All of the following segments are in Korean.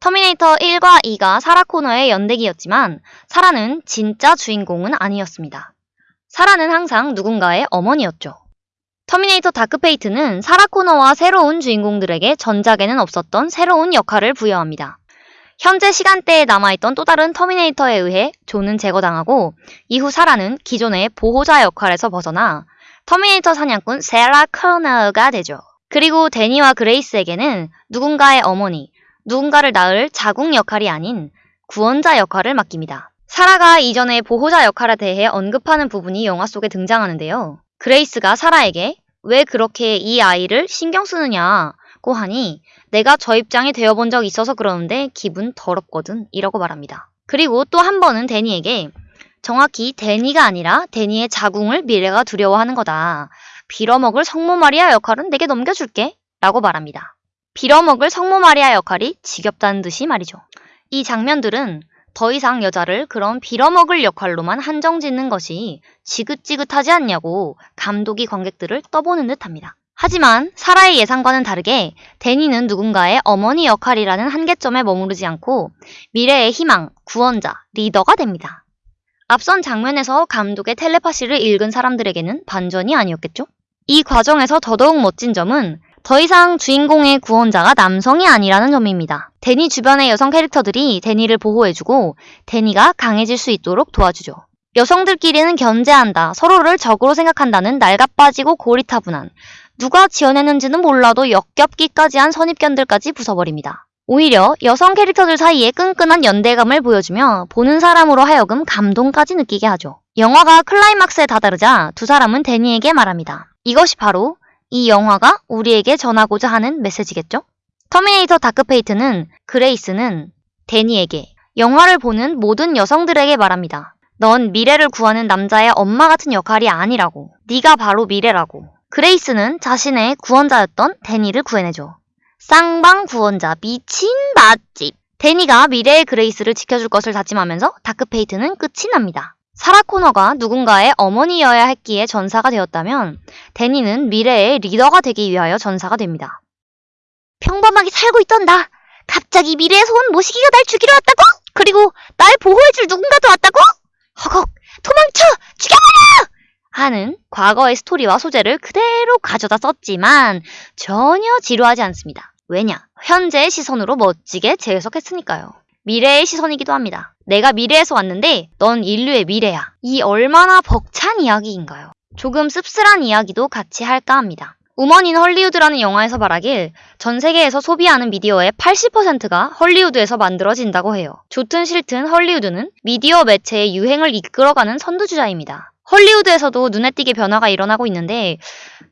터미네이터 1과 2가 사라 코너의 연대기였지만 사라는 진짜 주인공은 아니었습니다. 사라는 항상 누군가의 어머니였죠. 터미네이터 다크페이트는 사라 코너와 새로운 주인공들에게 전작에는 없었던 새로운 역할을 부여합니다. 현재 시간대에 남아있던 또 다른 터미네이터에 의해 존은 제거당하고 이후 사라는 기존의 보호자 역할에서 벗어나 터미네이터 사냥꾼 세라 커너가 되죠. 그리고 데니와 그레이스에게는 누군가의 어머니, 누군가를 낳을 자궁 역할이 아닌 구원자 역할을 맡깁니다. 사라가 이전의 보호자 역할에 대해 언급하는 부분이 영화 속에 등장하는데요. 그레이스가 사라에게 왜 그렇게 이 아이를 신경 쓰느냐고 하니 내가 저 입장이 되어본 적 있어서 그러는데 기분 더럽거든 이라고 말합니다. 그리고 또 한 번은 데니에게 정확히 데니가 아니라 데니의 자궁을 미래가 두려워하는 거다. 빌어먹을 성모 마리아 역할은 내게 넘겨줄게 라고 말합니다. 빌어먹을 성모 마리아 역할이 지겹다는 듯이 말이죠. 이 장면들은 더 이상 여자를 그런 빌어먹을 역할로만 한정 짓는 것이 지긋지긋하지 않냐고 감독이 관객들을 떠보는 듯 합니다. 하지만 사라의 예상과는 다르게 데니는 누군가의 어머니 역할이라는 한계점에 머무르지 않고 미래의 희망, 구원자, 리더가 됩니다. 앞선 장면에서 감독의 텔레파시를 읽은 사람들에게는 반전이 아니었겠죠? 이 과정에서 더더욱 멋진 점은 더 이상 주인공의 구원자가 남성이 아니라는 점입니다. 데니 주변의 여성 캐릭터들이 데니를 보호해주고 데니가 강해질 수 있도록 도와주죠. 여성들끼리는 견제한다, 서로를 적으로 생각한다는 낡아빠지고 고리타분한 누가 지어내는지는 몰라도 역겹기까지 한 선입견들까지 부숴버립니다. 오히려 여성 캐릭터들 사이에 끈끈한 연대감을 보여주며 보는 사람으로 하여금 감동까지 느끼게 하죠. 영화가 클라이막스에 다다르자 두 사람은 데니에게 말합니다. 이것이 바로 이 영화가 우리에게 전하고자 하는 메시지겠죠? 터미네이터 다크페이트는 그레이스는 데니에게 영화를 보는 모든 여성들에게 말합니다. 넌 미래를 구하는 남자의 엄마 같은 역할이 아니라고. 네가 바로 미래라고. 그레이스는 자신의 구원자였던 데니를 구해내죠. 쌍방 구원자 미친 맛집. 데니가 미래의 그레이스를 지켜줄 것을 다짐하면서 다크페이트는 끝이 납니다. 사라 코너가 누군가의 어머니여야 했기에 전사가 되었다면 데니는 미래의 리더가 되기 위하여 전사가 됩니다. 평범하게 살고 있던 나 갑자기 미래에서 온 모시기가 날 죽이러 왔다고? 그리고 날 보호해줄 누군가도 왔다고? 허걱 도망쳐 죽여버려! 하는 과거의 스토리와 소재를 그대로 가져다 썼지만 전혀 지루하지 않습니다. 왜냐? 현재의 시선으로 멋지게 재해석했으니까요. 미래의 시선이기도 합니다. 내가 미래에서 왔는데 넌 인류의 미래야. 이 얼마나 벅찬 이야기인가요? 조금 씁쓸한 이야기도 같이 할까 합니다. 우먼 인 헐리우드라는 영화에서 말하길 전 세계에서 소비하는 미디어의 80%가 헐리우드에서 만들어진다고 해요. 좋든 싫든 헐리우드는 미디어 매체의 유행을 이끌어가는 선두주자입니다. 헐리우드에서도 눈에 띄게 변화가 일어나고 있는데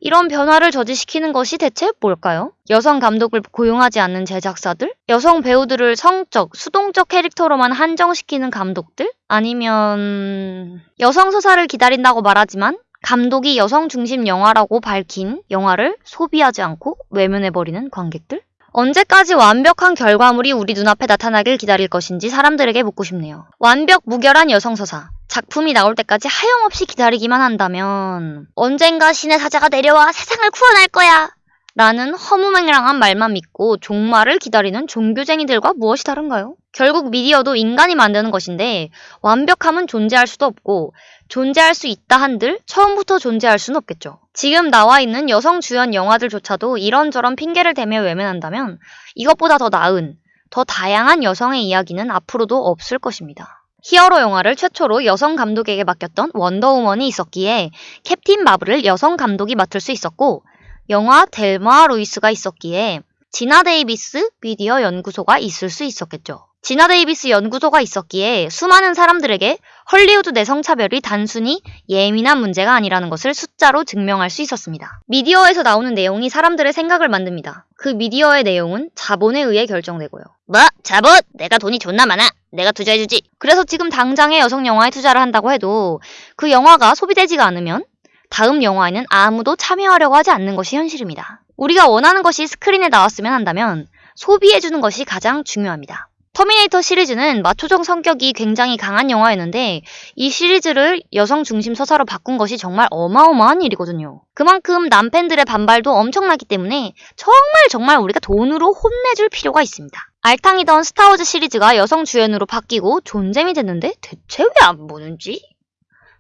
이런 변화를 저지시키는 것이 대체 뭘까요? 여성 감독을 고용하지 않는 제작사들? 여성 배우들을 성적, 수동적 캐릭터로만 한정시키는 감독들? 아니면 여성 서사를 기다린다고 말하지만 감독이 여성 중심 영화라고 밝힌 영화를 소비하지 않고 외면해버리는 관객들? 언제까지 완벽한 결과물이 우리 눈앞에 나타나길 기다릴 것인지 사람들에게 묻고 싶네요. 완벽 무결한 여성 서사. 작품이 나올 때까지 하염없이 기다리기만 한다면 언젠가 신의 사자가 내려와 세상을 구원할 거야. 라는 허무맹랑한 말만 믿고 종말을 기다리는 종교쟁이들과 무엇이 다른가요? 결국 미디어도 인간이 만드는 것인데 완벽함은 존재할 수도 없고 존재할 수 있다 한들 처음부터 존재할 수는 없겠죠. 지금 나와 있는 여성 주연 영화들조차도 이런저런 핑계를 대며 외면한다면 이것보다 더 나은, 더 다양한 여성의 이야기는 앞으로도 없을 것입니다. 히어로 영화를 최초로 여성 감독에게 맡겼던 원더우먼이 있었기에 캡틴 마블을 여성 감독이 맡을 수 있었고 영화 델마 루이스가 있었기에 지나 데이비스 미디어 연구소가 있을 수 있었겠죠. 지나 데이비스 연구소가 있었기에 수많은 사람들에게 헐리우드 내 성차별이 단순히 예민한 문제가 아니라는 것을 숫자로 증명할 수 있었습니다. 미디어에서 나오는 내용이 사람들의 생각을 만듭니다. 그 미디어의 내용은 자본에 의해 결정되고요. 뭐? 자본? 내가 돈이 존나 많아. 내가 투자해주지. 그래서 지금 당장의 여성 영화에 투자를 한다고 해도 그 영화가 소비되지가 않으면 다음 영화에는 아무도 참여하려고 하지 않는 것이 현실입니다. 우리가 원하는 것이 스크린에 나왔으면 한다면 소비해주는 것이 가장 중요합니다. 터미네이터 시리즈는 마초적 성격이 굉장히 강한 영화였는데 이 시리즈를 여성 중심 서사로 바꾼 것이 정말 어마어마한 일이거든요. 그만큼 남팬들의 반발도 엄청나기 때문에 정말 정말 우리가 돈으로 혼내줄 필요가 있습니다. 알탕이던 스타워즈 시리즈가 여성 주연으로 바뀌고 존잼이 됐는데 대체 왜 안 보는지?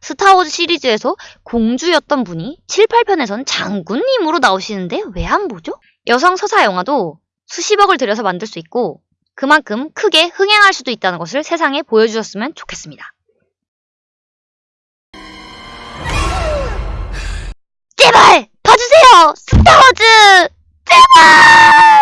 스타워즈 시리즈에서 공주였던 분이 7, 8편에선 장군님으로 나오시는데 왜 안 보죠? 여성 서사 영화도 수십억을 들여서 만들 수 있고 그만큼 크게 흥행할 수도 있다는 것을 세상에 보여주셨으면 좋겠습니다. 제발! 봐주세요! 스타워즈! 제발!